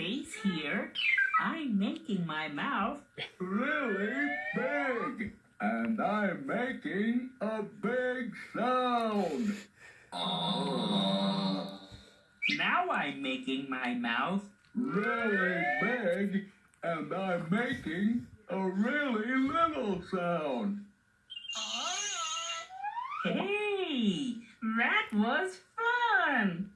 space here. I'm making my mouth really big. And I'm making a big sound. Ah. Now I'm making my mouth. Really big. And I'm making a really little sound. Hey, that was fun.